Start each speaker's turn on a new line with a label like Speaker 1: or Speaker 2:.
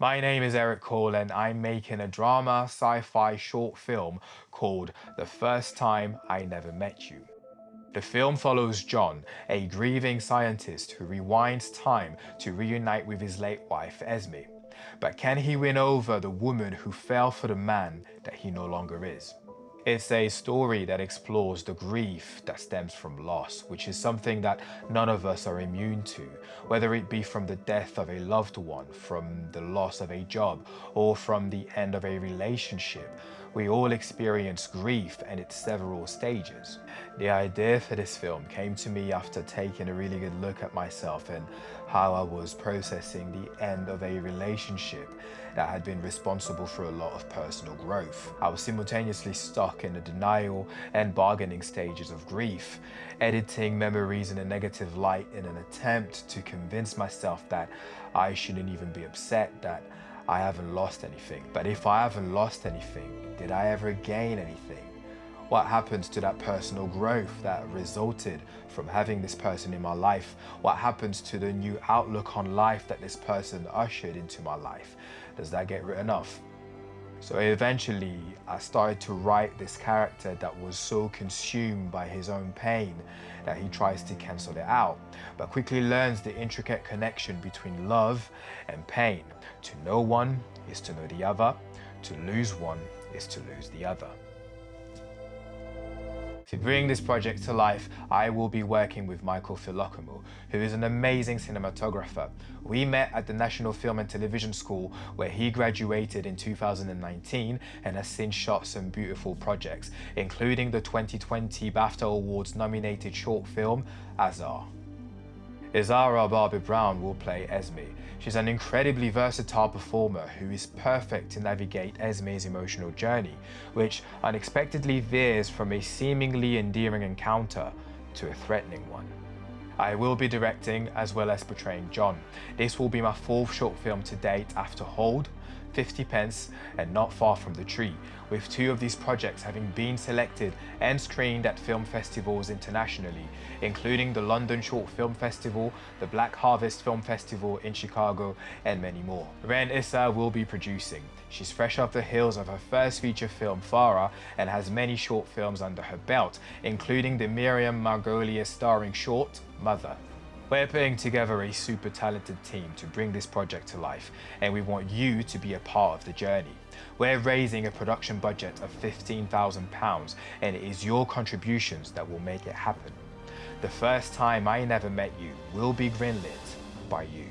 Speaker 1: My name is Eric Cole and I'm making a drama sci-fi short film called The First Time I Never Met You. The film follows John, a grieving scientist who rewinds time to reunite with his late wife Esme. But can he win over the woman who fell for the man that he no longer is? It's a story that explores the grief that stems from loss, which is something that none of us are immune to, whether it be from the death of a loved one, from the loss of a job, or from the end of a relationship. We all experience grief and its several stages. The idea for this film came to me after taking a really good look at myself and how I was processing the end of a relationship that had been responsible for a lot of personal growth. I was simultaneously stuck in the denial and bargaining stages of grief, editing memories in a negative light in an attempt to convince myself that I shouldn't even be upset that I haven't lost anything. But if I haven't lost anything, did I ever gain anything? What happens to that personal growth that resulted from having this person in my life? What happens to the new outlook on life that this person ushered into my life? Does that get written off? So eventually I started to write this character that was so consumed by his own pain that he tries to cancel it out, but quickly learns the intricate connection between love and pain. To know one is to know the other, to lose one is to lose the other. To bring this project to life, I will be working with Michael Philokomo, who is an amazing cinematographer. We met at the National Film and Television School where he graduated in 2019 and has since shot some beautiful projects, including the 2020 BAFTA Awards nominated short film, Azar. Izara Barbie Brown will play Esme. She's an incredibly versatile performer who is perfect to navigate Esme's emotional journey, which unexpectedly veers from a seemingly endearing encounter to a threatening one. I will be directing as well as portraying John. This will be my fourth short film to date after Hold, 50 pence and Not Far From the Tree, with two of these projects having been selected and screened at film festivals internationally, including the London Short Film Festival, the Black Harvest Film Festival in Chicago, and many more. Ren Issa will be producing. She's fresh off the heels of her first feature film, Farah, and has many short films under her belt, including the Miriam Margolyes starring short, Mother. We're putting together a super talented team to bring this project to life and we want you to be a part of the journey. We're raising a production budget of £15,000 and it is your contributions that will make it happen. The first time I never met you will be greenlit by you.